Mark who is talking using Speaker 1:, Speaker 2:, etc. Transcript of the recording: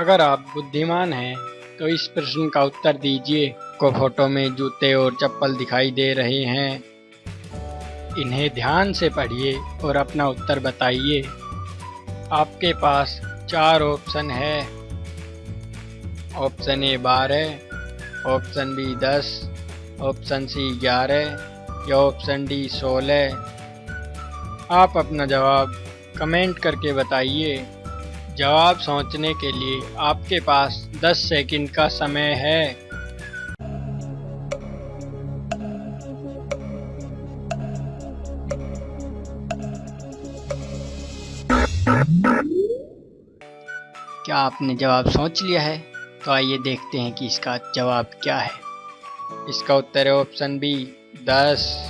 Speaker 1: अगर आप बुद्धिमान हैं तो इस प्रश्न का उत्तर दीजिए, को फ़ोटो में जूते और चप्पल दिखाई दे रहे हैं। इन्हें ध्यान से पढ़िए और अपना उत्तर बताइए। आपके पास चार ऑप्शन है। ऑप्शन ए बारह, ऑप्शन बी दस, ऑप्शन सी ग्यारह, या ऑप्शन डी सोलह। आप अपना जवाब कमेंट करके बताइए। जवाब सोचने के लिए आपके पास 10 सेकंड का समय है। क्या आपने जवाब सोच लिया है? तो आइए देखते हैं कि इसका जवाब क्या है। इसका उत्तर है ऑप्शन बी, दस।